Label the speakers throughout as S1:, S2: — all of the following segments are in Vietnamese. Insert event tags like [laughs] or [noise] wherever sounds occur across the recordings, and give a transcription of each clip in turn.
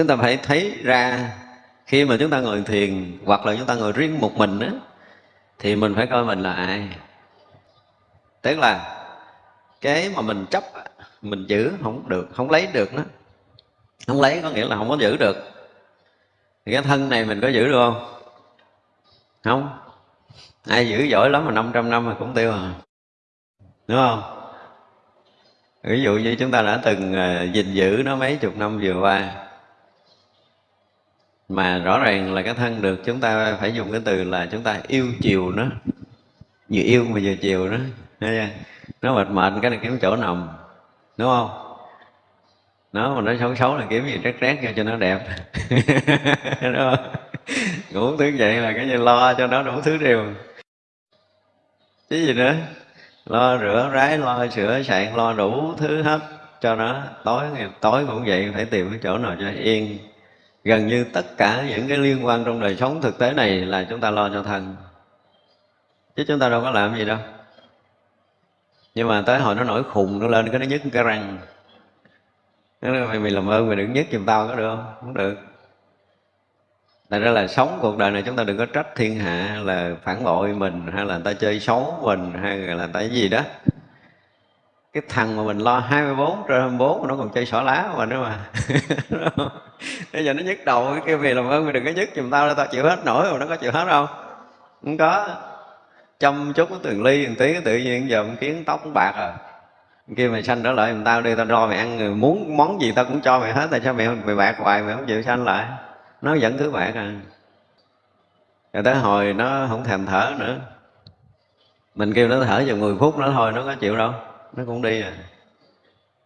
S1: chúng ta phải thấy ra khi mà chúng ta ngồi thiền hoặc là chúng ta ngồi riêng một mình á, thì mình phải coi mình là ai. Tức là cái mà mình chấp, mình giữ không được, không lấy được nó không lấy có nghĩa là không có giữ được. Thì cái thân này mình có giữ được không? Không. Ai giữ giỏi lắm mà 500 năm mà cũng tiêu à. Đúng không? Ví dụ như chúng ta đã từng à, gìn giữ nó mấy chục năm vừa qua mà rõ ràng là cái thân được chúng ta phải dùng cái từ là chúng ta yêu chiều nó. Vừa yêu mà vừa chiều nó. Nó mệt mệt cái này kiếm chỗ nằm. Đúng không? Nó mà nó xấu xấu là kiếm gì rét rét cho nó đẹp. [laughs] Đúng không? Ngủ thứ vậy là cái gì lo cho nó đủ thứ điều chứ gì nữa? Lo rửa rái lo sửa sạn, lo đủ thứ hết cho nó. Tối ngày tối cũng vậy phải tìm cái chỗ nào cho yên gần như tất cả những cái liên quan trong đời sống thực tế này là chúng ta lo cho thân. Chứ chúng ta đâu có làm gì đâu. Nhưng mà tới hồi nó nổi khùng nó lên cái nó nhức cái răng. Nó nói, mày, mày làm ơn mày đừng nhức giùm tao có được không? Không được. Tại ra là sống cuộc đời này chúng ta đừng có trách thiên hạ là phản bội mình hay là người ta chơi xấu mình hay là người ta cái gì đó cái thằng mà mình lo 24 trên 24 nó còn chơi xỏ lá mà nữa mà. [laughs] Bây giờ nó nhức đầu, cái kêu vì làm ơn mày đừng có nhức, giùm tao tao chịu hết nổi mà nó có chịu hết không không có. Chăm chút cái từng ly từng tí, tự nhiên giờ một kiến tóc bạc à. Kia mày sanh trở lại mình tao đi, tao cho mày ăn người muốn món gì tao cũng cho mày hết, tại sao mày mày bạc hoài, mày không chịu sanh lại? Nó vẫn cứ bạc à. Rồi tới hồi nó không thèm thở nữa. Mình kêu nó thở chừng 10 phút nó thôi, nó có chịu đâu nó cũng đi à.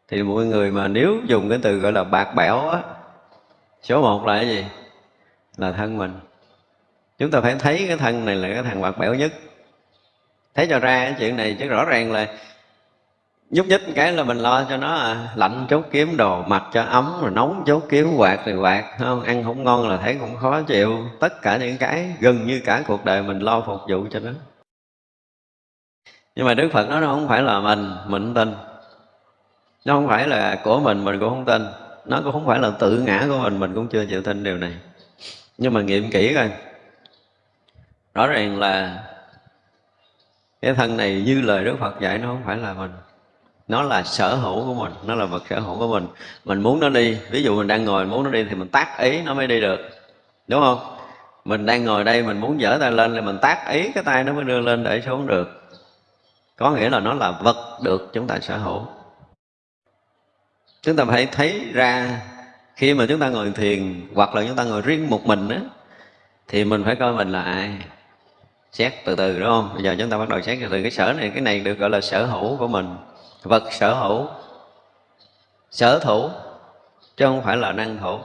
S1: Thì mọi người mà nếu dùng cái từ gọi là bạc bẽo á số một là cái gì? Là thân mình. Chúng ta phải thấy cái thân này là cái thằng bạc bẽo nhất. Thấy cho ra cái chuyện này chứ rõ ràng là nhúc nhích cái là mình lo cho nó à, lạnh chốt kiếm đồ mặc cho ấm rồi nóng chốt kiếm quạt thì quạt không? Ăn không ngon là thấy cũng khó chịu. Tất cả những cái gần như cả cuộc đời mình lo phục vụ cho nó nhưng mà đức phật nói nó không phải là mình mình tin. Nó không phải là của mình mình cũng không tin. Nó cũng không phải là tự ngã của mình mình cũng chưa chịu tin điều này. Nhưng mà nghiệm kỹ coi. Rõ ràng là cái thân này như lời đức phật dạy, nó không phải là mình. Nó là sở hữu của mình, nó là vật sở hữu của mình. Mình muốn nó đi, ví dụ mình đang ngồi muốn nó đi thì mình tác ý nó mới đi được. Đúng không? Mình đang ngồi đây, mình muốn dở tay lên thì mình tác ý cái tay nó mới đưa lên để xuống được có nghĩa là nó là vật được chúng ta sở hữu. Chúng ta phải thấy ra khi mà chúng ta ngồi thiền hoặc là chúng ta ngồi riêng một mình á, thì mình phải coi mình là ai? Xét từ từ, đúng không? Bây giờ chúng ta bắt đầu xét từ từ. Cái sở này, cái này được gọi là sở hữu của mình. Vật sở hữu. Sở thủ, chứ không phải là năng thủ.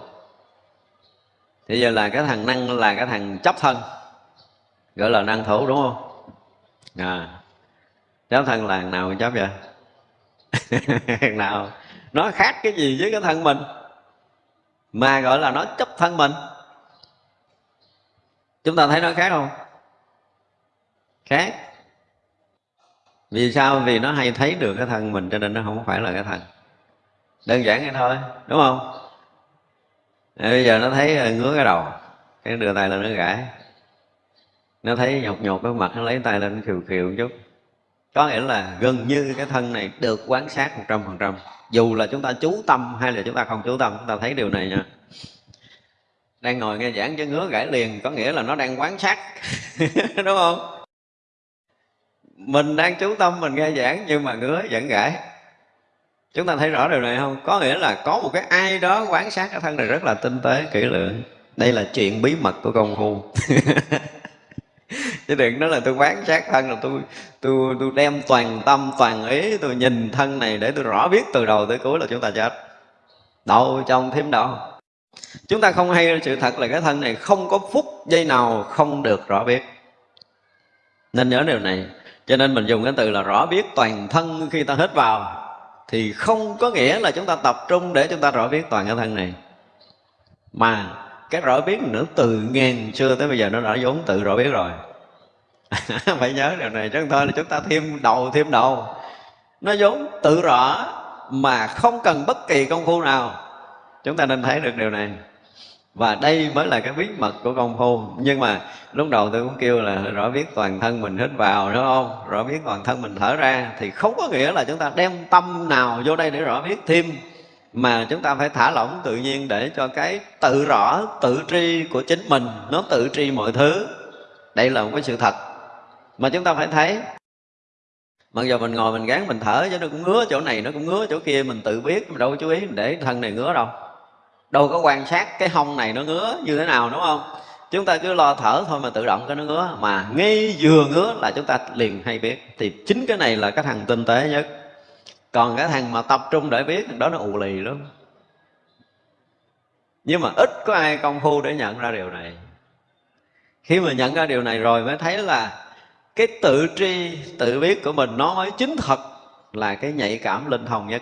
S1: Thì giờ là cái thằng năng là cái thằng chấp thân, gọi là năng thủ, đúng không? À cháu thân là thằng nào chấp vậy? [laughs] Thằng nào? Nó khác cái gì với cái thân mình? Mà gọi là nó chấp thân mình. Chúng ta thấy nó khác không? Khác. Vì sao? Vì nó hay thấy được cái thân mình cho nên nó không phải là cái thân. Đơn giản vậy thôi đúng không? À, bây giờ nó thấy ờ, ngứa cái đầu cái đưa tay lên nó gãi. Nó thấy nhột nhột cái mặt nó lấy tay lên nó khiều một chút có nghĩa là gần như cái thân này được quán sát một trăm phần trăm. Dù là chúng ta chú tâm hay là chúng ta không chú tâm, chúng ta thấy điều này nha. Đang ngồi nghe giảng chứ ngứa gãi liền, có nghĩa là nó đang quán sát, [laughs] đúng không? Mình đang chú tâm mình nghe giảng nhưng mà ngứa vẫn gãi. Chúng ta thấy rõ điều này không? Có nghĩa là có một cái ai đó quán sát cái thân này rất là tinh tế, kỹ lưỡng. Đây là chuyện bí mật của công phu. [laughs] chứ đừng nói là tôi quán sát thân là tôi tôi tôi đem toàn tâm, toàn ý tôi nhìn thân này để tôi rõ biết từ đầu tới cuối là chúng ta chết. Đâu trong thêm đâu. Chúng ta không hay sự thật là cái thân này không có phút giây nào không được rõ biết. Nên nhớ điều này. Cho nên mình dùng cái từ là rõ biết toàn thân khi ta hít vào thì không có nghĩa là chúng ta tập trung để chúng ta rõ biết toàn cái thân này. Mà cái rõ biết nữa từ ngàn xưa tới bây giờ nó đã vốn tự rõ biết rồi. [laughs] phải nhớ điều này chứ thôi, là chúng ta thêm đầu thêm đầu. Nó vốn tự rõ mà không cần bất kỳ công phu nào. Chúng ta nên thấy được điều này. Và đây mới là cái bí mật của công phu. Nhưng mà lúc đầu tôi cũng kêu là rõ biết toàn thân mình hít vào, đúng không? Rõ biết toàn thân mình thở ra. Thì không có nghĩa là chúng ta đem tâm nào vô đây để rõ biết thêm. Mà chúng ta phải thả lỏng tự nhiên để cho cái tự rõ, tự tri của chính mình, nó tự tri mọi thứ. Đây là một cái sự thật mà chúng ta phải thấy, mặc dù mình ngồi mình gán mình thở chứ nó cũng ngứa chỗ này, nó cũng ngứa chỗ kia, mình tự biết, mình đâu có chú ý để thân này ngứa đâu. Đâu có quan sát cái hông này nó ngứa như thế nào, đúng không? Chúng ta cứ lo thở thôi mà tự động cái nó ngứa. Mà ngay vừa ngứa là chúng ta liền hay biết. Thì chính cái này là cái thằng tinh tế nhất. Còn cái thằng mà tập trung để biết, đó nó ù lì lắm. Nhưng mà ít có ai công phu để nhận ra điều này. Khi mà nhận ra điều này rồi mới thấy là cái tự tri, tự biết của mình nó mới chính thật là cái nhạy cảm linh hồn nhất.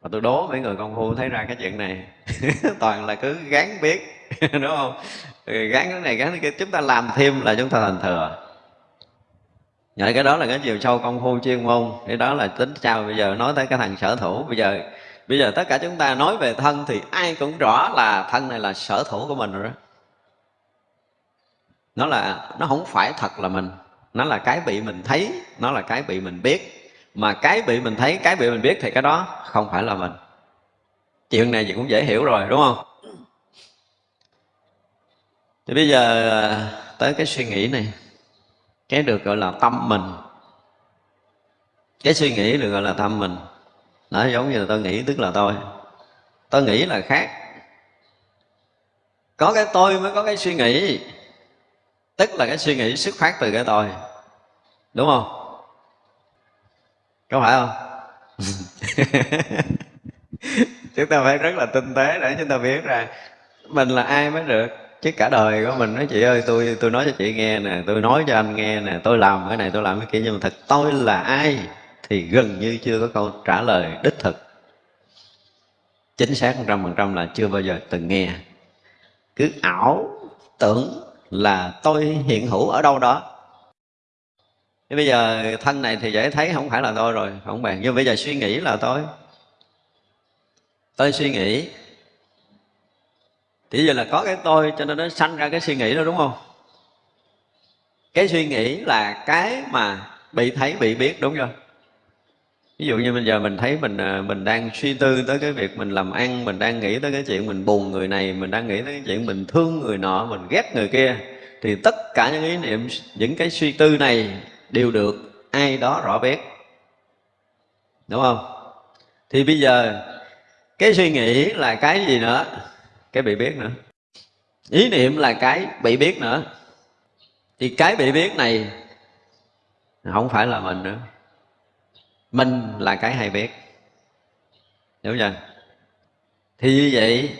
S1: Và tôi đố mấy người công phu thấy ra cái chuyện này, [laughs] toàn là cứ gán biết, [laughs] đúng không? Gán cái này, gán cái kia, chúng ta làm thêm là chúng ta thành thừa. Vậy cái đó là cái chiều sâu công phu chuyên môn, Cái đó là tính sao bây giờ nói tới cái thằng sở thủ, Bây giờ bây giờ tất cả chúng ta nói về thân Thì ai cũng rõ là thân này là sở thủ của mình rồi đó. Nó là, nó không phải thật là mình. Nó là cái bị mình thấy Nó là cái bị mình biết. Mà cái bị mình thấy, cái bị mình biết Thì cái đó không phải là mình. Chuyện này thì cũng dễ hiểu rồi đúng không? Thì bây giờ ờ, tới cái suy nghĩ này. Cái được gọi là tâm mình. Cái suy nghĩ được gọi là tâm mình. Nó giống như là tôi nghĩ tức là tôi. Tôi nghĩ là khác. Có cái tôi mới có cái suy nghĩ. Tức là cái suy nghĩ xuất phát từ cái tôi đúng không? Có phải không? [laughs] Chúng ta phải rất là tinh tế để chúng ta biết ra mình là ai mới được. Chứ cả đời của mình nói, chị ơi, tôi tôi nói cho chị nghe nè, tôi nói cho anh nghe nè, tôi làm cái này, tôi làm cái kia. Nhưng mà thật, tôi là ai thì gần như chưa có câu trả lời đích thực. Chính xác một trăm phần trăm là chưa bao giờ từng nghe. Cứ ảo tưởng là tôi hiện hữu ở đâu đó nhưng bây giờ thân này thì dễ thấy, không phải là tôi rồi, không bạn nhưng bây giờ suy nghĩ là tôi. Tôi suy nghĩ. Thì giờ là có cái tôi, cho nên nó sanh ra cái suy nghĩ đó, đúng không? Cái suy nghĩ là cái mà bị thấy, bị biết, đúng không ví dụ như bây giờ mình thấy mình à, mình đang suy tư tới cái việc mình làm ăn, mình đang nghĩ tới cái chuyện mình buồn người này, mình đang nghĩ tới cái chuyện mình thương người nọ, mình ghét người kia, thì tất cả những ý niệm, những cái suy tư này đều được ai đó rõ biết đúng không? Thì bây giờ, cái suy nghĩ là cái gì nữa? Cái bị biết nữa. Ý niệm là cái bị biết nữa. Thì cái bị biết này không phải là mình nữa. Mình là cái hay biết hiểu chưa? Thì như vậy,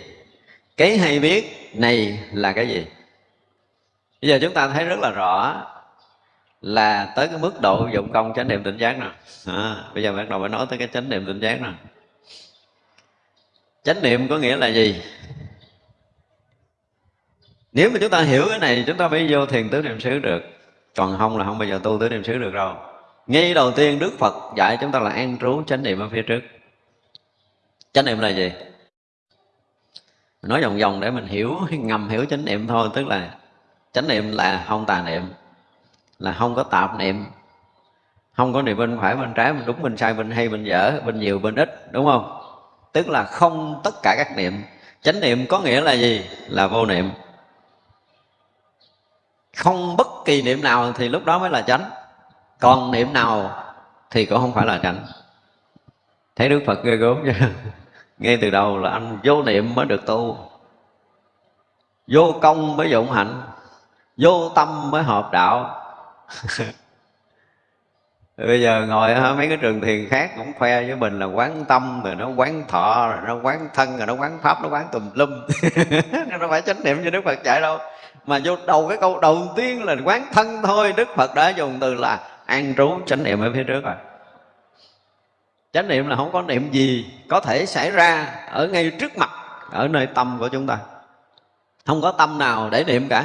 S1: cái hay biết này là cái gì? Bây giờ chúng ta thấy rất là rõ là tới cái mức độ dụng công chánh niệm tỉnh giác nè à, bây giờ bắt đầu phải nói tới cái chánh niệm tỉnh giác nè chánh niệm có nghĩa là gì? Nếu mà chúng ta hiểu cái này chúng ta phải vô thiền tứ niệm xứ được. Còn không là không bao giờ tu tứ niệm xứ được đâu ngay đầu tiên đức phật dạy chúng ta là an trú chánh niệm ở phía trước. Chánh niệm là gì? Nói vòng vòng để mình hiểu ngầm hiểu chánh niệm thôi tức là chánh niệm là không tà niệm là không có tạp niệm. Không có niệm bên phải, bên trái, bên đúng, bên sai, bên hay, bên dở, bên nhiều, bên ít, đúng không? Tức là không tất cả các niệm. Chánh niệm có nghĩa là gì? Là vô niệm. Không bất kỳ niệm nào thì lúc đó mới là chánh. Còn niệm nào thì cũng không phải là chánh. Thấy đức phật ghê gớm chưa? [laughs] Ngay từ đầu là anh vô niệm mới được tu. Vô công mới dụng hạnh. Vô tâm mới hợp đạo. [laughs] bây giờ ngồi mấy cái trường thiền khác cũng khoe với mình là quán tâm rồi nó quán thọ, rồi nó quán thân, rồi nó quán pháp, nó quán tùm lum. [laughs] Nó phải chánh niệm như đức phật dạy đâu. Mà vô đầu cái câu đầu tiên là quán thân thôi, đức phật đã dùng từ là an trú chánh niệm ở phía trước rồi. Chánh niệm là không có niệm gì có thể xảy ra ở ngay trước mặt, ở nơi tâm của chúng ta. Không có tâm nào để niệm cả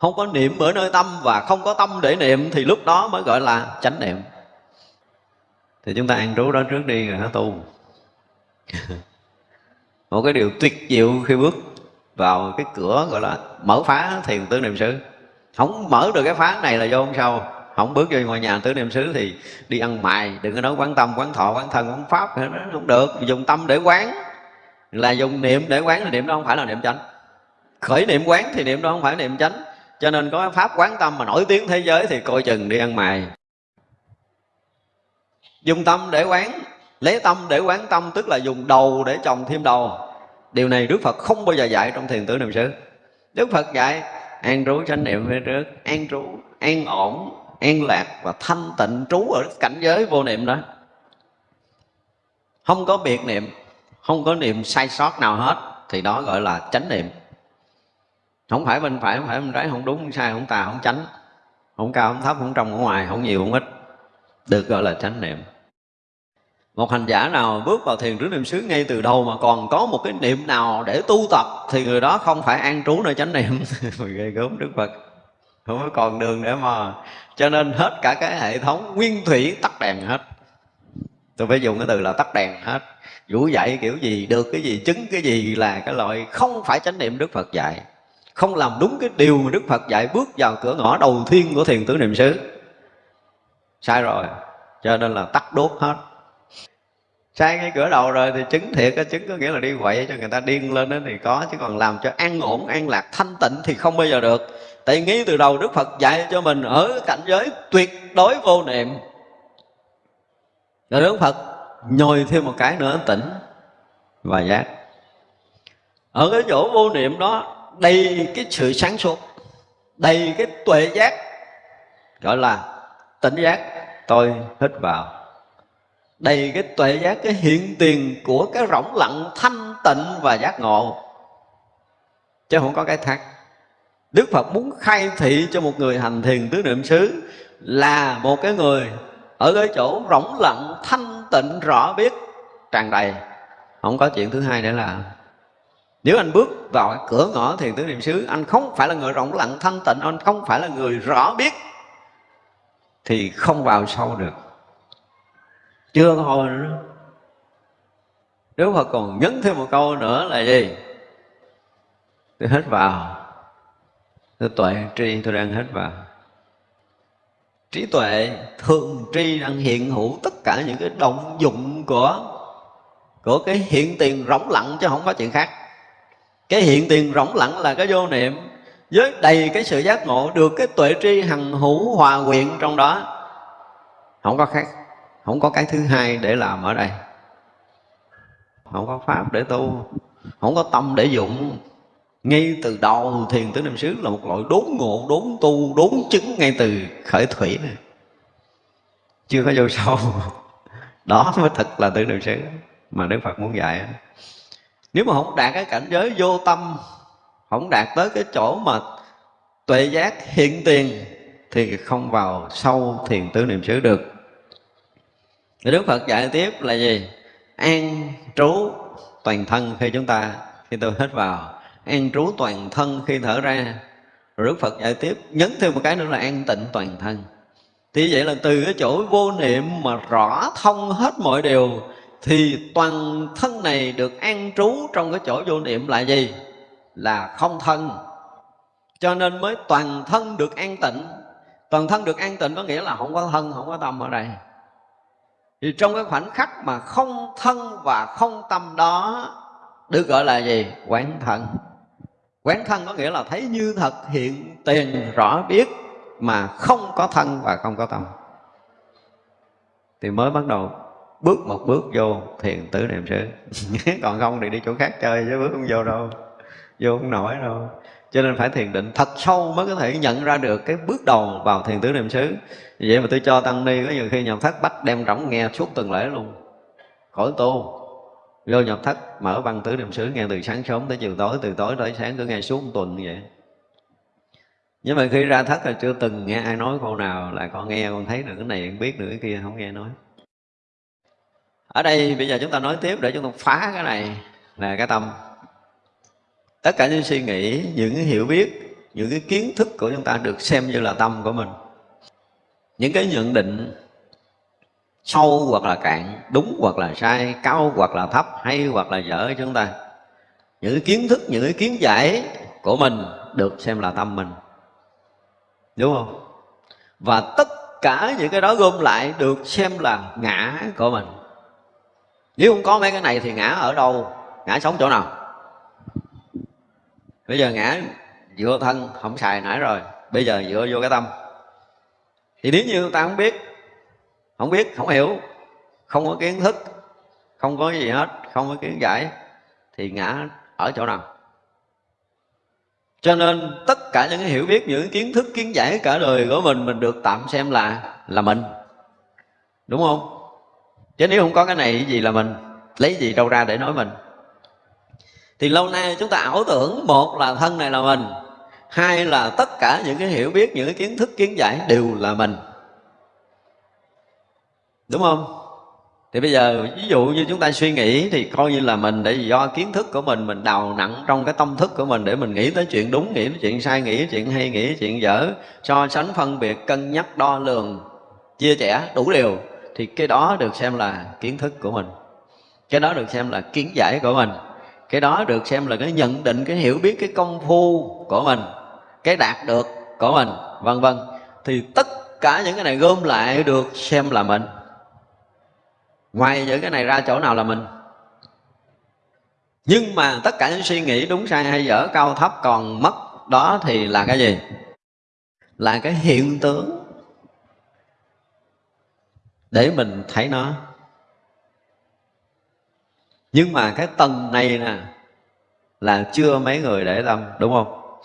S1: không có niệm ở nơi tâm và không có tâm để niệm thì lúc đó mới gọi là chánh niệm. Thì chúng ta ăn trú đó trước đi rồi nó tu. [laughs] Một cái điều tuyệt diệu khi bước vào cái cửa gọi là mở phá thiền tứ niệm xứ. Không mở được cái phá này là vô không sao. Không bước vô ngoài nhà tứ niệm xứ thì đi ăn mài, đừng có nói quán tâm, quán thọ, quán thân, quán pháp không được. Dùng tâm để quán là dùng niệm để quán thì niệm đó không phải là niệm chánh. Khởi niệm quán thì niệm đó không phải niệm chánh cho nên có pháp quán tâm mà nổi tiếng thế giới thì coi chừng đi ăn mày. Dùng tâm để quán, lấy tâm để quán tâm, tức là dùng đầu để trồng thêm đầu. Điều này đức phật không bao giờ dạy trong thiền tử niệm xứ đức phật dạy, an trú chánh niệm phía trước, an trú, an ổn, an lạc và thanh tịnh trú ở cảnh giới vô niệm đó. Không có biệt niệm, không có niệm sai sót nào hết, thì đó gọi là chánh niệm không phải bên phải, không phải bên trái, không đúng, không sai, không tà, không chánh. Không cao, không thấp, không trong, không ngoài, không nhiều, không ít. Được gọi là chánh niệm. Một hành giả nào bước vào thiền trú niệm xứ ngay từ đầu mà còn có một cái niệm nào để tu tập thì người đó không phải an trú nơi chánh niệm. [laughs] Ghê gớm, đức phật. Không có còn đường để mà. Cho nên hết cả cái hệ thống nguyên thủy tắt đèn hết. Tôi phải dùng cái từ là tắt đèn hết. Vũ dạy kiểu gì, được cái gì, chứng cái gì là cái loại không phải chánh niệm đức phật dạy không làm đúng cái điều mà đức phật dạy bước vào cửa ngõ đầu tiên của thiền tứ niệm xứ. Sai rồi, cho nên là tắt đốt hết. Sai ngay cửa đầu rồi thì chứng thiệt cái chứng có nghĩa là đi quậy cho người ta điên lên đó thì có, chứ còn làm cho an ổn, an lạc, thanh tịnh thì không bao giờ được. Tại nghĩ từ đầu đức phật dạy cho mình ở cảnh giới tuyệt đối vô niệm. Rồi đức phật nhồi thêm một cái nữa tỉnh và giác. Ở cái chỗ vô niệm đó đầy cái sự sáng suốt, đầy cái tuệ giác, gọi là tỉnh giác, tôi hít vào. Đầy cái tuệ giác, cái hiện tiền của cái rỗng lặng thanh tịnh và giác ngộ. Chứ không có cái thắc. Đức Phật muốn khai thị cho một người hành thiền tứ niệm xứ là một cái người ở cái chỗ rỗng lặng thanh tịnh, rõ biết, tràn đầy. Không có chuyện thứ hai để làm nếu anh bước vào cái cửa ngõ thiền tứ niệm xứ, anh không phải là người rộng lặng thanh tịnh, anh không phải là người rõ biết, thì không vào sâu được. Chưa hồi nữa. Đức Phật còn nhấn thêm một câu nữa là gì? Tôi hết vào. Tôi tuệ tri, tôi đang hết vào. Trí tuệ thường tri đang hiện hữu tất cả những cái động dụng của của cái hiện tiền rỗng lặng chứ không có chuyện khác cái hiện tiền rỗng lặng là cái vô niệm. Với đầy cái sự giác ngộ, được cái tuệ tri hằng hữu hòa quyện trong đó. Không có khác. Không có cái thứ hai để làm ở đây. Không có pháp để tu. Không có tâm để dụng. Ngay từ đầu thiền tứ niệm xứ là một loại đốn ngộ, đốn tu, đốn chứng ngay từ khởi thủy này. Chưa có vô sâu. [laughs] Đó mới thật là tứ niệm xứ mà đức phật muốn dạy nếu mà không đạt cái cảnh giới vô tâm, không đạt tới cái chỗ mà tuệ giác hiện tiền, thì không vào sâu thiền tứ niệm xứ được. Thì Đức Phật dạy tiếp là gì? An trú toàn thân khi chúng ta, khi tôi hết vào. An trú toàn thân khi thở ra. Rồi Đức Phật dạy tiếp, Nhấn thêm một cái nữa là an tịnh toàn thân. Thì vậy là từ cái chỗ vô niệm mà rõ thông hết mọi điều thì toàn thân này được an trú trong cái chỗ vô niệm là gì? Là không thân. Cho nên mới toàn thân được an tịnh. Toàn thân được an tịnh có nghĩa là không có thân, không có tâm ở đây. Thì trong cái khoảnh khắc mà không thân và không tâm đó được gọi là gì? Quán thân. Quán thân có nghĩa là thấy như thật hiện tiền rõ biết mà không có thân và không có tâm. Thì mới bắt đầu bước một bước vô, thiền tứ niệm xứ [laughs] còn không thì đi chỗ khác chơi, chứ bước không vô đâu. Vô không nổi đâu. Cho nên phải thiền định thật sâu mới có thể nhận ra được cái bước đầu vào thiền tứ niệm xứ vậy mà tôi cho tăng ni có nhiều khi nhập thất bắt đem rỗng nghe suốt tuần lễ luôn. Khỏi tu. Vô nhập thất, mở băng tứ niệm xứ nghe từ sáng sớm tới chiều tối, từ tối tới sáng cứ nghe suốt một tuần như vậy. Nhưng mà khi ra thất là chưa từng nghe ai nói câu nào là con nghe, con thấy được cái này biết được cái kia, không nghe nói ở đây bây giờ chúng ta nói tiếp để chúng ta phá cái này là cái tâm. Tất cả những suy nghĩ, những cái hiểu biết, những cái kiến thức của chúng ta được xem như là tâm của mình. Những cái nhận định sâu hoặc là cạn, đúng hoặc là sai, cao hoặc là thấp, hay hoặc là dở chúng ta. Những cái kiến thức, những cái kiến giải của mình được xem là tâm mình. Đúng không? Và tất cả những cái đó gom lại được xem là ngã của mình nếu không có mấy cái này thì ngã ở đâu? Ngã sống chỗ nào? Bây giờ ngã dựa thân, không xài nãy rồi. Bây giờ dựa vô cái tâm. Thì nếu như ta không biết không biết, không hiểu, không có kiến thức, không có gì hết, không có kiến giải, thì ngã ở chỗ nào? Cho nên tất cả những cái hiểu biết, những kiến thức, kiến giải cả đời của mình mình được tạm xem là là mình. Đúng không? Chứ nếu không có cái này gì là mình? Lấy gì đâu ra để nói mình? Thì lâu nay chúng ta ảo tưởng một là thân này là mình, hai là tất cả những cái hiểu biết, những cái kiến thức, kiến giải đều là mình. Đúng không? Thì bây giờ, ví dụ như chúng ta suy nghĩ thì coi như là mình để do kiến thức của mình mình đào nặng trong cái tâm thức của mình để mình nghĩ tới chuyện đúng, nghĩ tới chuyện sai, nghĩ chuyện hay, nghĩ chuyện dở, so sánh phân biệt, cân nhắc, đo lường, chia sẻ đủ điều thì cái đó được xem là kiến thức của mình. Cái đó được xem là kiến giải của mình. Cái đó được xem là cái nhận định, cái hiểu biết, cái công phu của mình, cái đạt được của mình, vân vân. Thì tất cả những cái này gom lại được xem là mình. Ngoài những cái này ra chỗ nào là mình? Nhưng mà tất cả những suy nghĩ đúng sai hay dở, cao thấp còn mất, đó thì là cái gì? Là cái hiện tướng để mình thấy nó. Nhưng mà cái tầng này nè, là chưa mấy người để tâm, đúng không?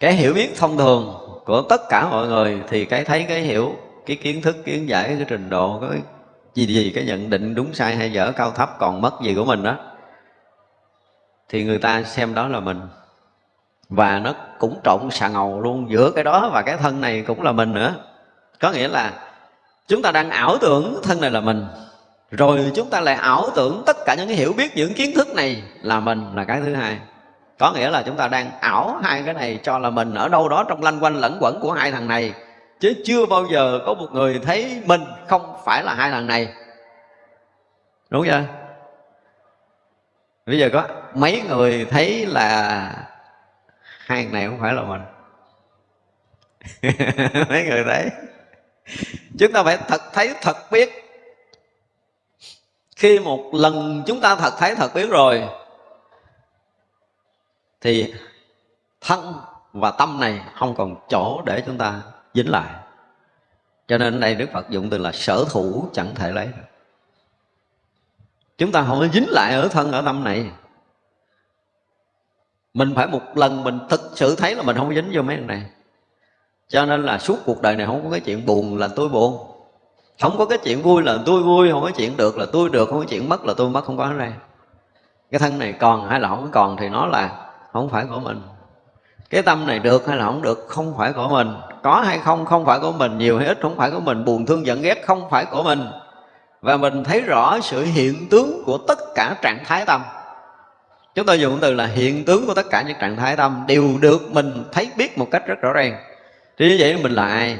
S1: Cái hiểu biết thông thường của tất cả mọi người thì cái thấy, cái hiểu, cái kiến thức, kiến giải, cái trình độ, cái gì gì, cái nhận định đúng sai hay dở, cao thấp, còn mất gì của mình đó, thì người ta xem đó là mình. Và nó cũng trộn xà ngầu luôn, giữa cái đó và cái thân này cũng là mình nữa. Có nghĩa là chúng ta đang ảo tưởng thân này là mình. Rồi chúng ta lại ảo tưởng tất cả những cái hiểu biết, những kiến thức này là mình là cái thứ hai. Có nghĩa là chúng ta đang ảo hai cái này cho là mình ở đâu đó trong lanh quanh lẫn quẩn của hai thằng này. Chứ chưa bao giờ có một người thấy mình không phải là hai thằng này. Đúng chưa? Bây giờ có mấy người thấy là hai thằng này không phải là mình? [laughs] Mấy người thấy? Chúng ta phải thật thấy thật biết. Khi một lần chúng ta thật thấy thật biết rồi, thì thân và tâm này không còn chỗ để chúng ta dính lại. Cho nên ở đây đức phật dụng từ là sở thủ chẳng thể lấy được. Chúng ta không có dính lại ở thân ở tâm này. Mình phải một lần mình thực sự thấy là mình không dính vô mấy cái này cho nên là suốt cuộc đời này không có cái chuyện buồn là tôi buồn. Không có cái chuyện vui là tôi vui, không có chuyện được là tôi được, không có chuyện mất là tôi mất, không có ở đây cái thân này còn hay là không còn thì nó là không phải của mình. Cái tâm này được hay là không được không phải của mình. Có hay không không phải của mình. Nhiều hay ít không phải của mình. Buồn, thương, giận, ghét không phải của mình. Và mình thấy rõ sự hiện tướng của tất cả trạng thái tâm. Chúng tôi dùng từ là hiện tướng của tất cả những trạng thái tâm đều được mình thấy, biết một cách rất rõ ràng thì như vậy mình là ai?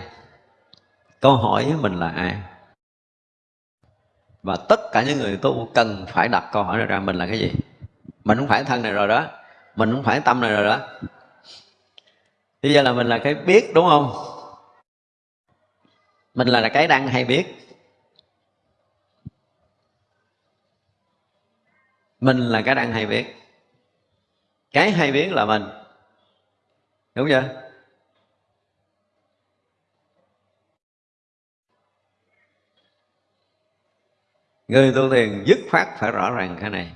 S1: Câu hỏi mình là ai? Và tất cả những người tu cần phải đặt câu hỏi ra, mình là cái gì? Mình không phải thân này rồi đó. Mình không phải tâm này rồi đó. Bây giờ là mình là cái biết, đúng không? Mình là cái đang hay biết. Mình là cái đang hay biết. Cái hay biết là mình. Đúng chưa? Người tu thiền dứt khoát phải rõ ràng cái này.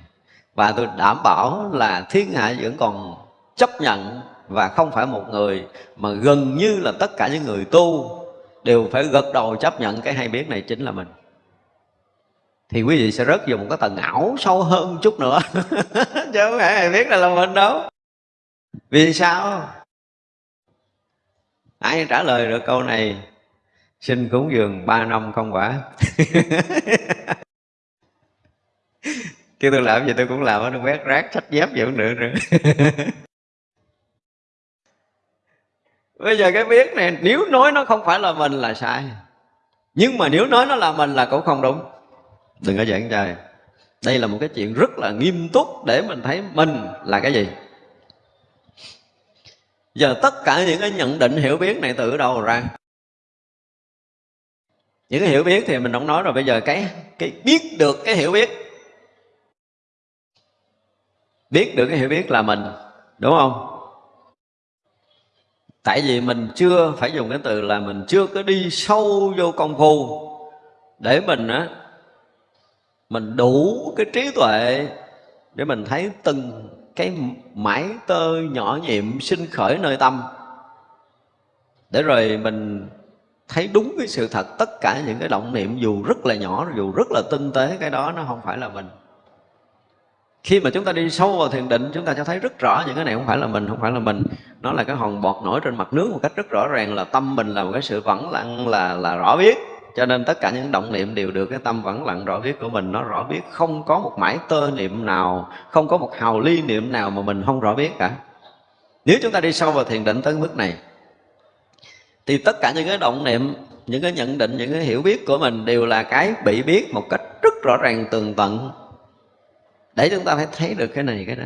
S1: Và tôi đảm bảo là thiên hạ vẫn còn chấp nhận và không phải một người mà gần như là tất cả những người tu đều phải gật đầu chấp nhận cái hay biết này chính là mình. Thì quý vị sẽ rớt vào một cái tầng ảo sâu hơn chút nữa, [laughs] chứ không phải hay biết là là mình đâu. Vì sao? Ai trả lời được câu này? Xin cúng dường ba năm không quả. [laughs] kêu tôi làm gì tôi cũng làm nó quét rác sách dép gì cũng được nữa [laughs] bây giờ cái biết này nếu nói nó không phải là mình là sai. Nhưng mà nếu nói nó là mình là cũng không đúng. Đừng có giảng trai đây là một cái chuyện rất là nghiêm túc để mình thấy mình là cái gì. Giờ tất cả những cái nhận định hiểu biết này từ đâu ra? Những cái hiểu biết thì mình không nói rồi bây giờ cái cái biết được cái hiểu biết biết được cái hiểu biết là mình, đúng không? Tại vì mình chưa phải dùng cái từ là mình chưa có đi sâu vô công phu. Để mình á, mình đủ cái trí tuệ để mình thấy từng cái mãi tơ nhỏ nhiệm sinh khởi nơi tâm. Để rồi mình thấy đúng cái sự thật, tất cả những cái động niệm dù rất là nhỏ, dù rất là tinh tế, cái đó nó không phải là mình khi mà chúng ta đi sâu vào thiền định, chúng ta sẽ thấy rất rõ những cái này không phải là mình, không phải là mình. Nó là cái hòn bọt nổi trên mặt nước một cách rất rõ ràng là tâm mình là một cái sự vẫn lặng, là là rõ biết. Cho nên tất cả những động niệm đều được cái tâm vẫn lặng, rõ biết của mình. Nó rõ biết, không có một mãi tơ niệm nào, không có một hào ly niệm nào mà mình không rõ biết cả. Nếu chúng ta đi sâu vào thiền định tới mức này, thì tất cả những cái động niệm, những cái nhận định, những cái hiểu biết của mình đều là cái bị biết một cách rất rõ ràng, tường tận để chúng ta phải thấy được cái này cái đó.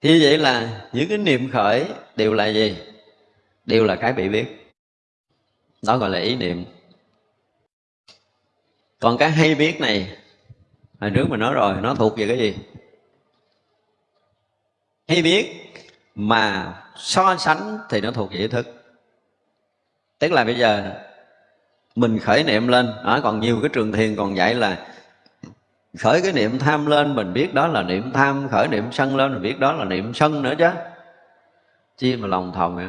S1: Thì vậy là những cái niệm khởi đều là gì? Đều là cái bị biết. Đó gọi là ý niệm. Còn cái hay biết này hồi trước mình nói rồi nó thuộc về cái gì? Hay biết mà so sánh thì nó thuộc về ý thức. Tức là bây giờ mình khởi niệm lên đó, còn nhiều cái trường thiền còn dạy là khởi cái niệm tham lên, mình biết đó là niệm tham, khởi niệm sân lên, mình biết đó là niệm sân nữa chứ. Chi mà lòng thòng vậy?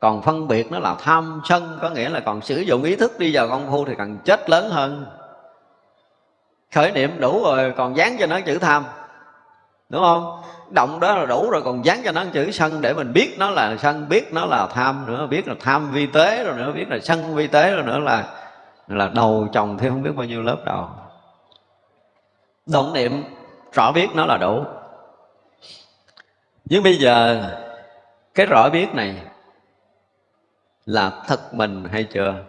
S1: Còn phân biệt nó là tham, sân, có nghĩa là còn sử dụng ý thức đi vào công phu thì càng chết lớn hơn. Khởi niệm đủ rồi, còn dán cho nó chữ tham, đúng không? Động đó là đủ rồi, còn dán cho nó chữ sân để mình biết nó là sân, biết nó là tham nữa, biết là tham vi tế rồi nữa, biết là sân vi tế rồi nữa là là đầu chồng thêm không biết bao nhiêu lớp đầu động niệm, rõ biết nó là đủ. Nhưng bây giờ, cái rõ biết này là thật mình hay chưa?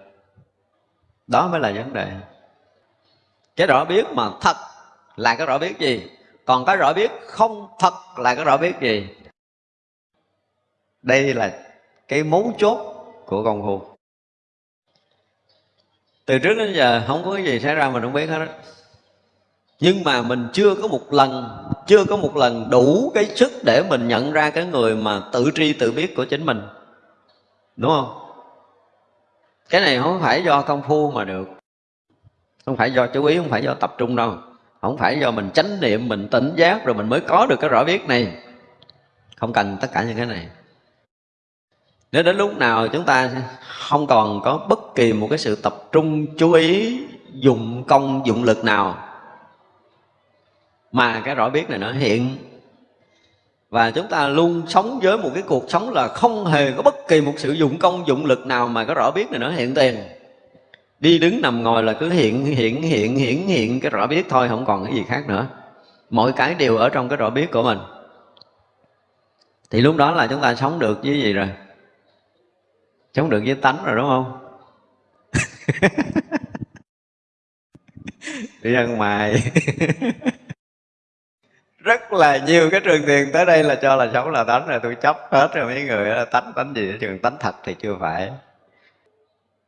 S1: Đó mới là vấn đề. Cái rõ biết mà thật là cái rõ biết gì? Còn cái rõ biết không thật là cái rõ biết gì? Đây là cái mấu chốt của công phu từ trước đến giờ không có cái gì xảy ra mình không biết hết đó nhưng mà mình chưa có một lần, chưa có một lần đủ cái sức để mình nhận ra cái người mà tự tri tự biết của chính mình. Đúng không? Cái này không phải do công phu mà được. Không phải do chú ý, không phải do tập trung đâu. Không phải do mình chánh niệm, mình tỉnh giác rồi mình mới có được cái rõ biết này. Không cần tất cả những cái này. Nếu đến lúc nào chúng ta không còn có bất kỳ một cái sự tập trung, chú ý dùng công, dụng lực nào mà cái rõ biết này nó hiện. Và chúng ta luôn sống với một cái cuộc sống là không hề có bất kỳ một sự dụng công, dụng lực nào mà cái rõ biết này nó hiện tiền. Đi đứng nằm ngồi là cứ hiện hiện hiện hiện hiện cái rõ biết thôi, không còn cái gì khác nữa. Mọi cái đều ở trong cái rõ biết của mình. Thì lúc đó là chúng ta sống được với gì rồi? Sống được với tánh rồi, đúng không? [laughs] Đi ăn mày [laughs] rất là nhiều cái trường thiền tới đây là cho là sống là tánh rồi, tôi chấp hết rồi mấy người là tánh tánh gì trường tánh thật thì chưa phải.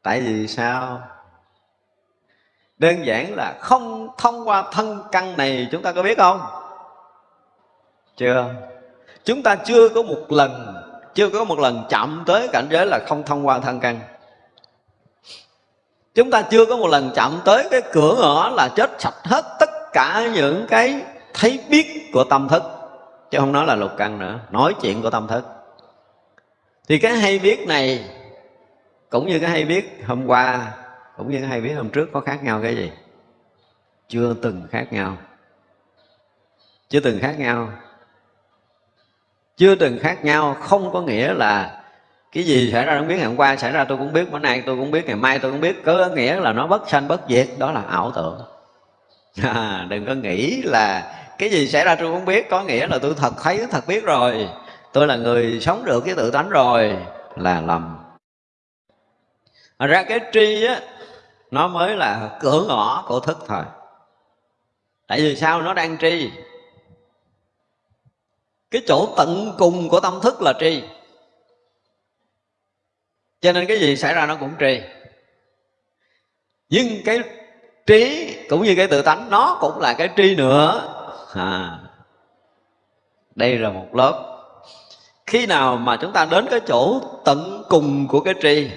S1: Tại vì sao? Đơn giản là không thông qua thân căn này chúng ta có biết không? Chưa. Chúng ta chưa có một lần, chưa có một lần chạm tới cảnh giới là không thông qua thân căn. Chúng ta chưa có một lần chạm tới cái cửa ngõ là chết sạch hết tất cả những cái thấy biết của tâm thức chứ không nói là lục căn nữa nói chuyện của tâm thức. Thì cái hay biết này cũng như cái hay biết hôm qua cũng như cái hay biết hôm trước có khác nhau cái gì? Chưa từng khác nhau. Chưa từng khác nhau. Chưa từng khác nhau không có nghĩa là cái gì xảy ra không biết ngày hôm qua xảy ra tôi cũng biết bữa nay tôi cũng biết ngày mai tôi cũng biết. Có nghĩa là nó bất sanh bất diệt đó là ảo tưởng. [laughs] À, đừng có nghĩ là cái gì xảy ra tôi không biết, có nghĩa là tôi thật thấy, thật biết rồi. Tôi là người sống được cái tự tánh rồi, là lầm. Thật ra cái tri á, nó mới là cửa ngõ của thức thôi tại vì sao nó đang tri? Cái chỗ tận cùng của tâm thức là tri. Cho nên cái gì xảy ra nó cũng tri. Nhưng cái trí cũng như cái tự tánh, nó cũng là cái tri nữa à, đây là một lớp. Khi nào mà chúng ta đến cái chỗ tận cùng của cái tri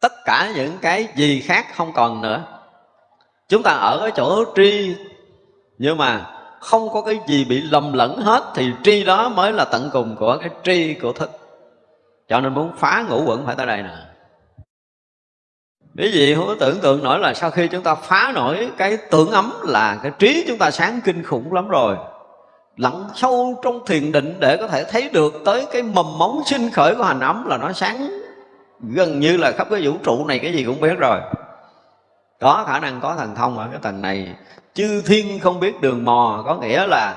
S1: tất cả những cái gì khác không còn nữa. Chúng ta ở cái chỗ tri nhưng mà không có cái gì bị lầm lẫn hết thì tri đó mới là tận cùng của cái tri của thức. Cho nên muốn phá ngũ quẩn phải tới đây nè. Quý vị không có tưởng tượng nổi là sau khi chúng ta phá nổi cái tưởng ấm là cái trí chúng ta sáng kinh khủng lắm rồi. Lặn sâu trong thiền định để có thể thấy được tới cái mầm móng sinh khởi của hành ấm là nó sáng gần như là khắp cái vũ trụ này, cái gì cũng biết rồi. Có khả năng có thần thông ở cái tầng này. Chư thiên không biết đường mò, có nghĩa là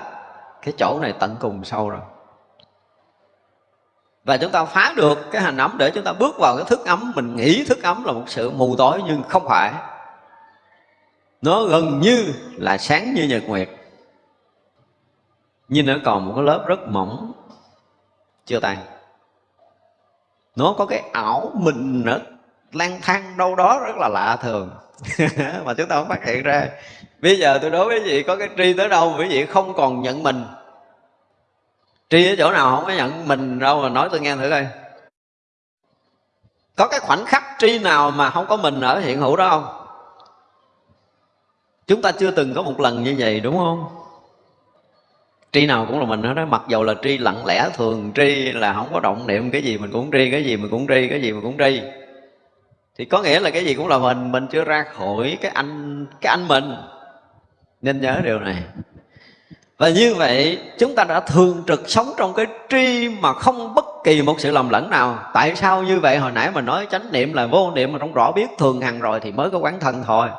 S1: cái chỗ này tận cùng sâu rồi và chúng ta phá được cái hành ấm để chúng ta bước vào cái thức ấm. Mình nghĩ thức ấm là một sự mù tối nhưng không phải. Nó gần như là sáng như nhật nguyệt. Nhưng nó còn một cái lớp rất mỏng, chưa tan. Nó có cái ảo mình nó lang thang đâu đó rất là lạ thường. [laughs] Mà chúng ta không phát hiện ra. Bây giờ tôi đối với vị có cái tri tới đâu, quý vị không còn nhận mình tri ở chỗ nào không có nhận mình đâu mà nói tôi nghe thử coi. Có cái khoảnh khắc tri nào mà không có mình ở hiện hữu đó không? Chúng ta chưa từng có một lần như vậy, đúng không? Tri nào cũng là mình hết đó mặc dầu là tri lặng lẽ thường, tri là không có động niệm cái gì mình cũng tri, cái gì mình cũng tri, cái gì mình cũng tri. Thì có nghĩa là cái gì cũng là mình mình chưa ra khỏi cái anh cái anh mình. Nên nhớ điều này và như vậy, chúng ta đã thường trực sống trong cái tri mà không bất kỳ một sự lầm lẫn nào. Tại sao như vậy? Hồi nãy mà nói chánh niệm là vô niệm mà trong rõ biết thường hằng rồi thì mới có quán thân thôi.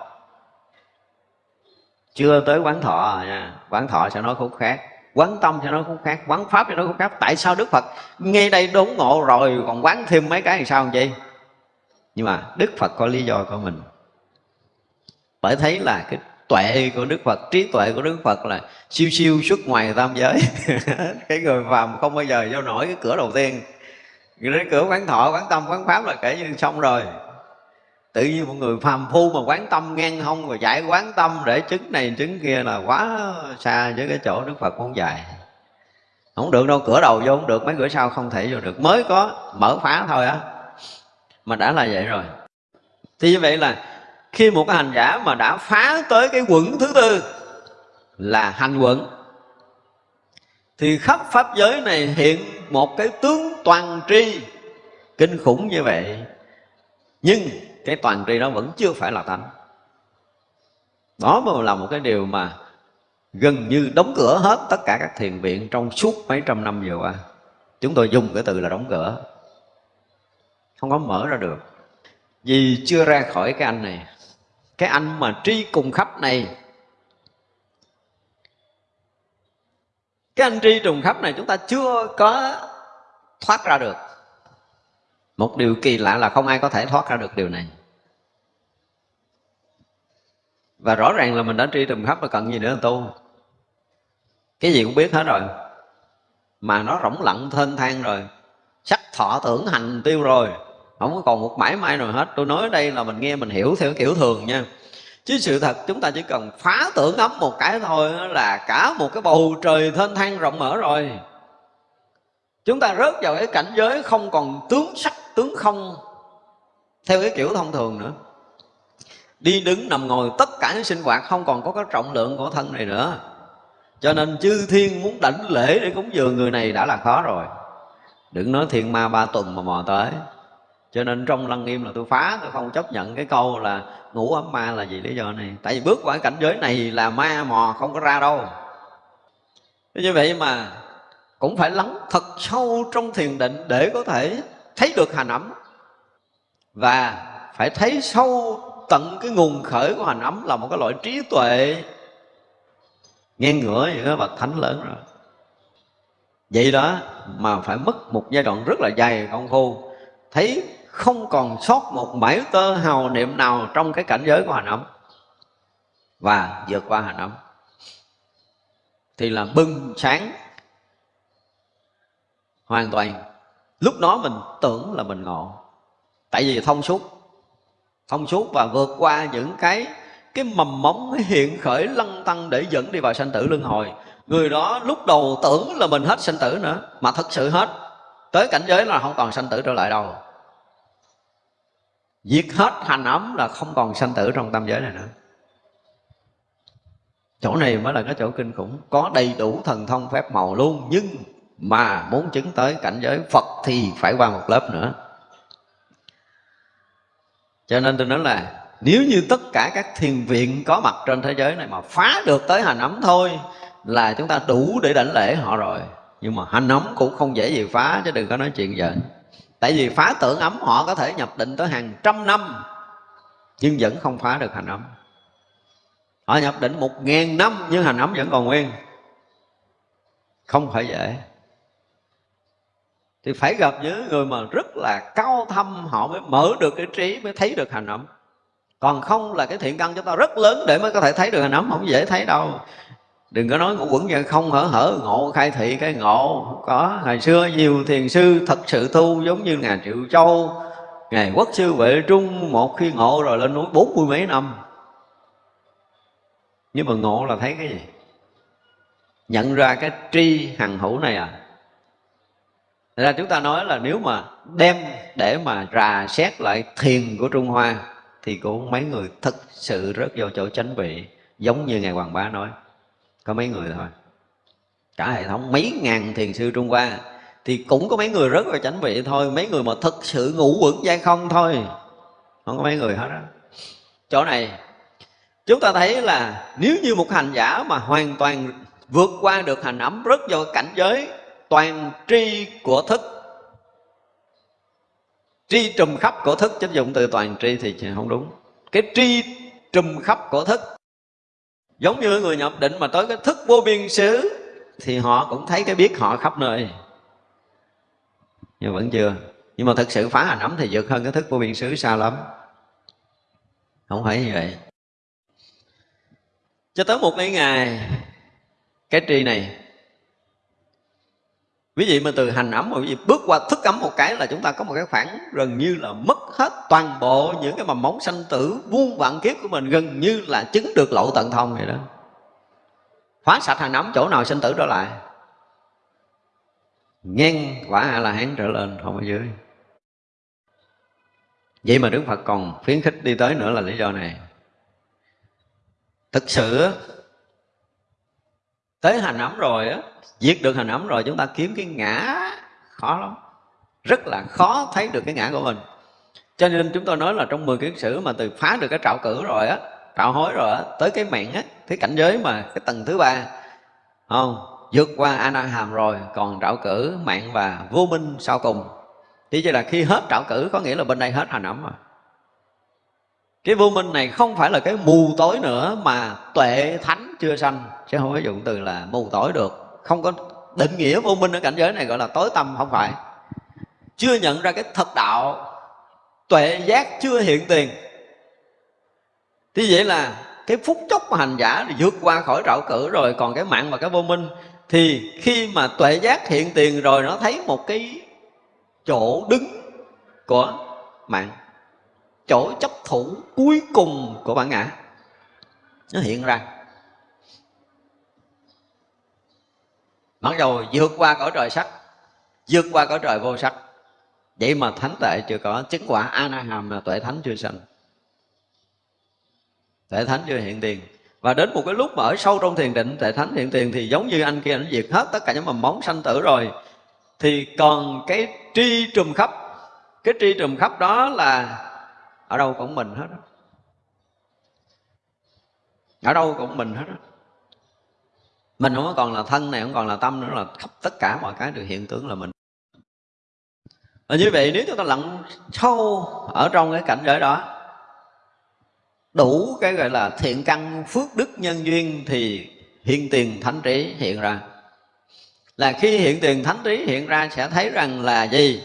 S1: Chưa tới quán thọ nha. Quán thọ sẽ nói khúc khác. Quán tâm sẽ nói khúc khác. Quán pháp sẽ nói khúc khác. Tại sao Đức Phật ngay đây đốn ngộ rồi Còn quán thêm mấy cái thì sao vậy Nhưng mà Đức Phật có lý do của mình. Bởi thấy là cái tuệ của Đức Phật, trí tuệ của Đức Phật là siêu siêu xuất ngoài tam giới. [laughs] Cái người phàm không bao giờ vô nổi cái cửa đầu tiên. Cái cửa quán thọ, quán tâm, quán pháp là kể như xong rồi. Tự nhiên một người phàm phu mà quán tâm ngang hông rồi giải quán tâm để chứng này chứng kia là quá xa với cái chỗ Đức Phật muốn dạy. Không được đâu, cửa đầu vô không được, mấy cửa sau không thể vô được. Mới có mở phá thôi á. Mà đã là vậy rồi. Thì như vậy là khi một hành giả mà đã phá tới cái quẩn thứ tư là hành quẩn, thì khắp pháp giới này hiện một cái tướng toàn tri kinh khủng như vậy, nhưng cái toàn tri đó vẫn chưa phải là tánh. Đó mà là một cái điều mà gần như đóng cửa hết tất cả các thiền viện trong suốt mấy trăm năm vừa qua. Chúng tôi dùng cái từ là đóng cửa, không có mở ra được. Vì chưa ra khỏi cái anh này cái anh mà tri cùng khắp này. Cái anh tri trùng khắp này chúng ta chưa có thoát ra được. Một điều kỳ lạ là không ai có thể thoát ra được điều này. Và rõ ràng là mình đã tri trùng khắp rồi cần gì nữa tu? Cái gì cũng biết hết rồi. Mà nó rỗng lặng thênh thang rồi. Sắc thọ tưởng hành tiêu rồi không có còn một mãi may nào hết. Tôi nói đây là mình nghe, mình hiểu theo kiểu thường nha. Chứ sự thật, chúng ta chỉ cần phá tưởng ấm một cái thôi là cả một cái bầu trời thênh thang rộng mở rồi. Chúng ta rớt vào cái cảnh giới không còn tướng sắc, tướng không theo cái kiểu thông thường nữa. Đi đứng nằm ngồi, tất cả những sinh hoạt không còn có cái trọng lượng của thân này nữa. Cho nên chư thiên muốn đảnh lễ để cúng dường người này đã là khó rồi. Đừng nói thiên ma ba tuần mà mò tới cho nên trong lăng nghiêm là tôi phá, tôi không chấp nhận cái câu là ngủ ấm ma là gì lý do này. Tại vì bước qua cảnh giới này là ma mò không có ra đâu. Như vậy mà cũng phải lắng thật sâu trong thiền định để có thể thấy được hành ấm. Và phải thấy sâu tận cái nguồn khởi của hành ấm là một cái loại trí tuệ ngang ngửa những cái bậc thánh lớn rồi. Vậy đó mà phải mất một giai đoạn rất là dài công phu. Thấy không còn sót một mảy tơ hào niệm nào trong cái cảnh giới của hành ấm và vượt qua hành ấm thì là bừng sáng. Hoàn toàn. Lúc đó mình tưởng là mình ngộ. Tại vì thông suốt. Thông suốt và vượt qua những cái cái mầm móng hiện khởi lăng tăng để dẫn đi vào sanh tử luân hồi. Người đó lúc đầu tưởng là mình hết sanh tử nữa, mà thật sự hết. Tới cảnh giới là không còn sanh tử trở lại đâu diệt hết hành ấm là không còn sanh tử trong tam giới này nữa. Chỗ này mới là cái chỗ kinh khủng. Có đầy đủ thần thông phép màu luôn, nhưng mà muốn chứng tới cảnh giới phật thì phải qua một lớp nữa. Cho nên tôi nói là, nếu như tất cả các thiền viện có mặt trên thế giới này mà phá được tới hành ấm thôi, là chúng ta đủ để đảnh lễ họ rồi. Nhưng mà hành ấm cũng không dễ gì phá, chứ đừng có nói chuyện vậy tại vì phá tưởng ấm họ có thể nhập định tới hàng trăm năm, nhưng vẫn không phá được hành ấm. Họ nhập định một ngàn năm, nhưng hành ấm vẫn còn nguyên. Không phải dễ. Thì phải gặp những người mà rất là cao thâm, họ mới mở được cái trí, mới thấy được hành ấm. Còn không là cái thiện căn chúng ta rất lớn để mới có thể thấy được hành ấm, không dễ thấy đâu đừng có nói ngũ quẩn vậy, không hở hở, ngộ khai thị cái ngộ. Không có. Ngày xưa nhiều thiền sư thật sự tu giống như ngài triệu châu. Ngài quốc sư vệ trung, một khi ngộ rồi lên núi bốn mươi mấy năm. Nhưng mà ngộ là thấy cái gì? Nhận ra cái tri hằng hữu này à. Thật ra chúng ta nói là nếu mà đem để mà rà xét lại thiền của Trung Hoa, thì cũng mấy người thực sự rất vô chỗ chánh vị, giống như ngài Hoàng Bá nói có mấy người thôi. Cả hệ thống, mấy ngàn thiền sư Trung Hoa. Thì cũng có mấy người rất là chánh vị thôi. Mấy người mà thực sự ngủ quẩn dai không thôi. Không có mấy người hết á. Chỗ này, chúng ta thấy là nếu như một hành giả mà hoàn toàn vượt qua được hành ấm rất do cảnh giới, toàn tri của thức, tri trùm khắp của thức chứ dùng từ toàn tri thì không đúng. Cái tri trùm khắp của thức giống như người nhập định mà tới cái thức vô biên xứ, thì họ cũng thấy cái biết họ khắp nơi. Nhưng vẫn chưa. Nhưng mà thực sự phá hành ấm thì vượt hơn cái thức vô biên xứ xa lắm. Không phải như vậy. Cho tới một mấy ngày, cái tri này quý vị mà từ hành ấm mà quý vị bước qua thức ấm một cái là chúng ta có một cái khoảng gần như là mất hết toàn bộ những cái mầm móng sanh tử, vuông vạn kiếp của mình, gần như là chứng được lộ tận thông vậy đó. Phá sạch hành ấm, chỗ nào sinh tử trở lại ngang quả a la hán trở lên, không ở dưới. Vậy mà đức phật còn khuyến khích đi tới nữa là lý do này. Thực sự tới hành ấm rồi á diệt được hành ấm rồi, chúng ta kiếm cái ngã khó lắm. Rất là khó thấy được cái ngã của mình. Cho nên chúng tôi nói là trong 10 kiến sử mà từ phá được cái trạo cử rồi á trạo hối rồi á, tới cái mạng á, cái cảnh giới mà cái tầng thứ ba, không, vượt qua ana hàm rồi, còn trạo cử, mạng và vô minh sau cùng. Thì chỉ là khi hết trạo cử, có nghĩa là bên đây hết hành ấm rồi. Cái vô minh này không phải là cái mù tối nữa mà tuệ thánh chưa sanh chứ không có dụng từ là mù tối được. Không có định nghĩa vô minh ở cảnh giới này gọi là tối tâm, không phải. Chưa nhận ra cái thật đạo, tuệ giác chưa hiện tiền. Thì vậy là cái phút chốc mà hành giả vượt qua khỏi trạo cử rồi, còn cái mạng và cái vô minh thì khi mà tuệ giác hiện tiền rồi, nó thấy một cái chỗ đứng của mạng, chỗ chấp thủ cuối cùng của bản ngã, nó hiện ra. Mặc dầu vượt qua cõi trời sắc, vượt qua cõi trời vô sắc. Vậy mà thánh tệ chưa có, chứng quả a na hàm là tuệ thánh chưa sanh. Tuệ thánh chưa hiện tiền. Và đến một cái lúc mà ở sâu trong thiền định, tuệ thánh hiện tiền thì giống như anh kia, anh diệt hết tất cả những mầm móng sanh tử rồi. Thì còn cái tri trùm khắp, cái tri trùm khắp đó là ở đâu cũng mình hết ở đâu cũng mình hết mình không còn là thân này, không còn là tâm nữa, là khắp tất cả mọi cái đều hiện tướng là mình. Và như vậy nếu chúng ta lặn sâu ở trong cái cảnh giới đó, đủ cái gọi là thiện căn, phước đức nhân duyên thì hiện tiền thánh trí hiện ra. Là khi hiện tiền thánh trí hiện ra sẽ thấy rằng là gì?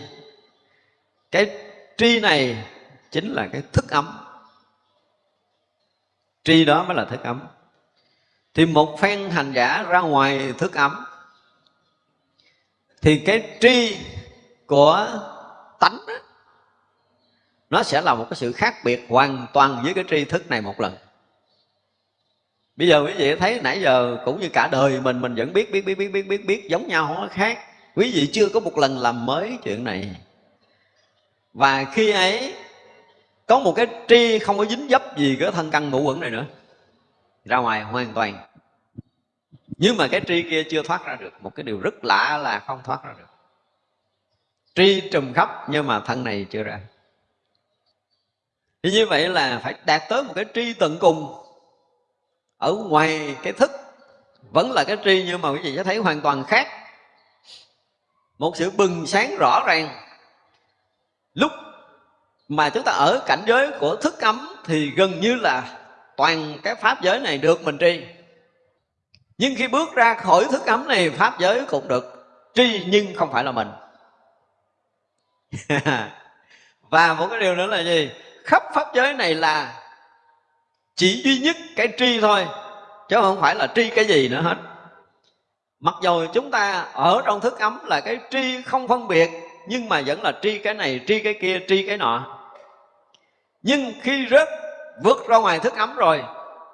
S1: Cái tri này chính là cái thức ấm. Tri đó mới là thức ấm thì một phen hành giả ra ngoài thức ấm. Thì cái tri của tánh đó, nó sẽ là một cái sự khác biệt hoàn toàn với cái tri thức này một lần. Bây giờ quý vị thấy nãy giờ cũng như cả đời mình mình vẫn biết biết biết biết biết biết biết giống nhau không có khác. Quý vị chưa có một lần làm mới chuyện này. Và khi ấy có một cái tri không có dính dấp gì cái thân căn ngũ quẩn này nữa ra ngoài hoàn toàn. Nhưng mà cái tri kia chưa thoát ra được. Một cái điều rất lạ là không thoát ra được. Tri trùm khắp, nhưng mà thân này chưa ra. Thì như vậy là phải đạt tới một cái tri tận cùng. Ở ngoài cái thức, vẫn là cái tri, nhưng mà quý vị sẽ thấy hoàn toàn khác. Một sự bừng sáng rõ ràng. Lúc mà chúng ta ở cảnh giới của thức ấm thì gần như là toàn cái pháp giới này được mình tri. Nhưng khi bước ra khỏi thức ấm này, pháp giới cũng được tri, nhưng không phải là mình. [laughs] Và một cái điều nữa là gì? Khắp pháp giới này là chỉ duy nhất cái tri thôi, chứ không phải là tri cái gì nữa hết. Mặc dù chúng ta ở trong thức ấm là cái tri không phân biệt, nhưng mà vẫn là tri cái này, tri cái kia, tri cái nọ. Nhưng khi rớt vượt ra ngoài thức ấm rồi,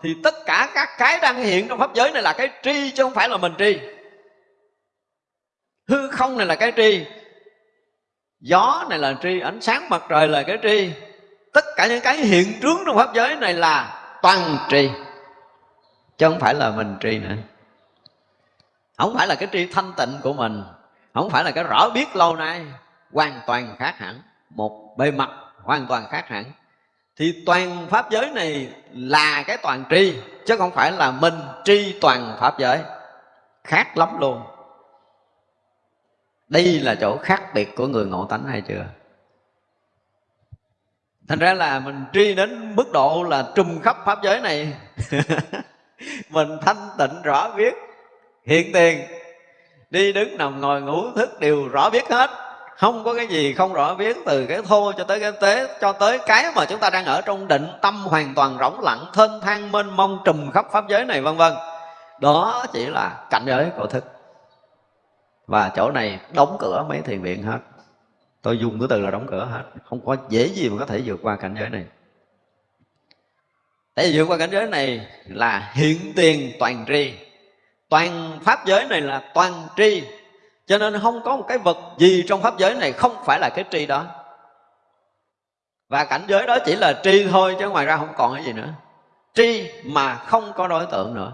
S1: thì tất cả các cái đang hiện trong pháp giới này là cái tri chứ không phải là mình tri. Hư không này là cái tri, gió này là tri, ánh sáng mặt trời là cái tri. Tất cả những cái hiện trướng trong pháp giới này là toàn tri, chứ không phải là mình tri nữa. Không phải là cái tri thanh tịnh của mình, không phải là cái rõ biết lâu nay, hoàn toàn khác hẳn, một bề mặt hoàn toàn khác hẳn thì toàn pháp giới này là cái toàn tri, chứ không phải là mình tri toàn pháp giới. Khác lắm luôn. Đây là chỗ khác biệt của người ngộ tánh hay chưa? Thành ra là mình tri đến mức độ là trùm khắp pháp giới này, [laughs] mình thanh tịnh rõ biết hiện tiền, đi đứng nằm ngồi ngủ thức đều rõ biết hết không có cái gì không rõ biết từ cái thô cho tới cái tế, cho tới cái mà chúng ta đang ở trong định tâm hoàn toàn rỗng lặng, thênh thang mênh mông trùm khắp pháp giới này, vân vân. Đó chỉ là cảnh giới của thức. Và chỗ này đóng cửa mấy thiền viện hết. Tôi dùng cái từ là đóng cửa hết. Không có dễ gì mà có thể vượt qua cảnh giới này. Để vượt qua cảnh giới này là hiện tiền toàn tri. Toàn pháp giới này là toàn tri cho nên không có một cái vật gì trong pháp giới này không phải là cái tri đó. Và cảnh giới đó chỉ là tri thôi, chứ ngoài ra không còn cái gì nữa. Tri mà không có đối tượng nữa.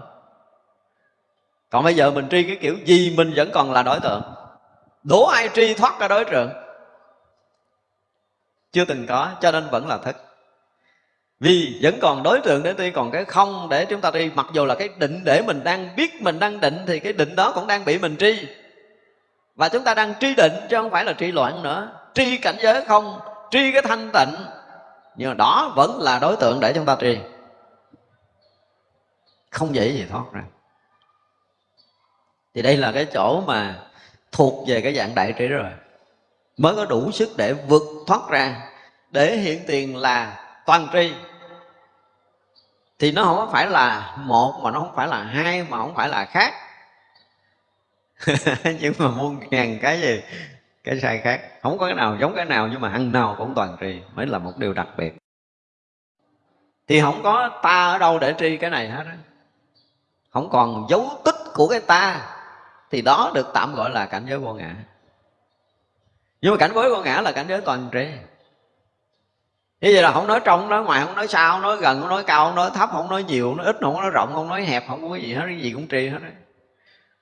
S1: Còn bây giờ mình tri cái kiểu gì mình vẫn còn là đối tượng. Đố ai tri thoát ra đối tượng? Chưa từng có, cho nên vẫn là thức vì vẫn còn đối tượng để tuy còn cái không để chúng ta đi mặc dù là cái định để mình đang biết mình đang định, thì cái định đó cũng đang bị mình tri và chúng ta đang tri định chứ không phải là tri loạn nữa. Tri cảnh giới không, tri cái thanh tịnh. Nhưng mà đó vẫn là đối tượng để chúng ta tri. Không dễ gì thoát ra. Thì đây là cái chỗ mà thuộc về cái dạng đại trí rồi. Mới có đủ sức để vượt thoát ra. Để hiện tiền là toàn tri. Thì nó không phải là một mà nó không phải là hai mà không phải là khác. [laughs] nhưng mà muôn ngàn cái gì cái sai khác. Không có cái nào giống cái nào nhưng mà ăn nào cũng toàn trì mới là một điều đặc biệt. Thì không có ta ở đâu để tri cái này hết á. Không còn dấu tích của cái ta thì đó được tạm gọi là cảnh giới vô ngã. Nhưng mà cảnh giới vô ngã là cảnh giới toàn tri như vậy là không nói trong, không nói ngoài, không nói xa, không nói gần, không nói cao, không nói thấp, không nói nhiều, không nói ít, không nói rộng, không nói hẹp, không có cái gì hết, cái gì cũng tri hết đấy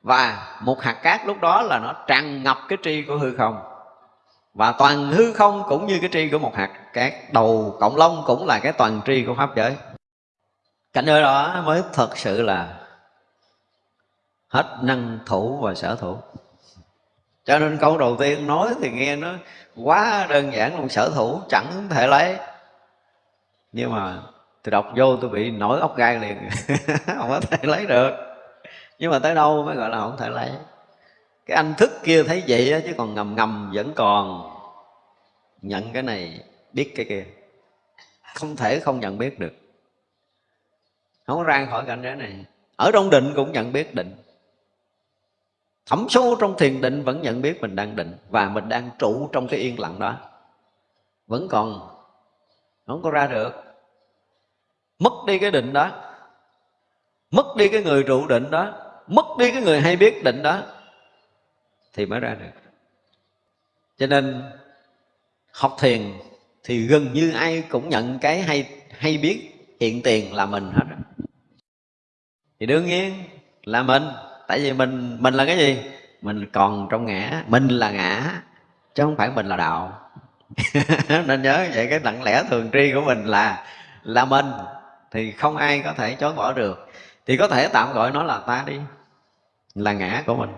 S1: và một hạt cát lúc đó là nó tràn ngập cái tri của hư không. Và toàn hư không cũng như cái tri của một hạt cát. Đầu cộng long cũng là cái toàn tri của pháp giới. Cảnh giới đó mới thật sự là hết năng thủ và sở thủ. Cho nên câu đầu tiên nói thì nghe nó quá đơn giản luôn. Sở thủ chẳng thể lấy. Nhưng mà tôi đọc vô tôi bị nổi ốc gai liền. [laughs] Không có thể lấy được nhưng mà tới đâu mới gọi là không thể lấy. Cái anh thức kia thấy vậy á, chứ còn ngầm ngầm vẫn còn nhận cái này biết cái kia. Không thể không nhận biết được. Không có ra khỏi cảnh giới này. Ở trong định cũng nhận biết định. Thẩm sâu trong thiền định vẫn nhận biết mình đang định và mình đang trụ trong cái yên lặng đó. Vẫn còn. Không có ra được. Mất đi cái định đó. Mất đi cái người trụ định đó mất đi cái người hay biết định đó, thì mới ra được. Cho nên, học thiền thì gần như ai cũng nhận cái hay hay biết hiện tiền là mình hết thì đương nhiên là mình, tại vì mình mình là cái gì? Mình còn trong ngã, mình là ngã, chứ không phải mình là đạo. [laughs] Nên nhớ vậy, cái lặng lẽ thường tri của mình là là mình, thì không ai có thể chối bỏ được thì có thể tạm gọi nó là ta đi, là ngã của mình.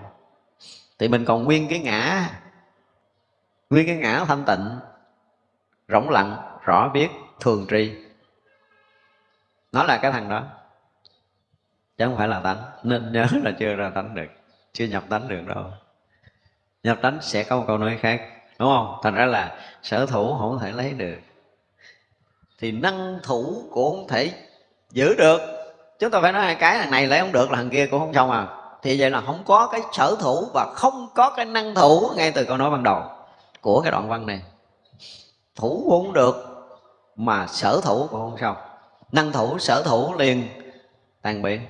S1: Thì mình còn nguyên cái ngã, nguyên cái ngã thanh tịnh, rỗng lặng, rõ biết, thường tri. Nó là cái thằng đó, chứ không phải là tánh nên nhớ [laughs] là chưa ra tánh được, chưa nhập tánh được đâu. Nhập tánh sẽ có một câu nói khác, đúng không? Thành ra là sở thủ không thể lấy được. Thì năng thủ cũng không thể giữ được chúng ta phải nói hai cái thằng này lấy không được là thằng kia cũng không xong à. Thì vậy là không có cái sở thủ và không có cái năng thủ ngay từ câu nói ban đầu của cái đoạn văn này. Thủ cũng được mà sở thủ cũng không xong. Năng thủ, sở thủ liền tan biến.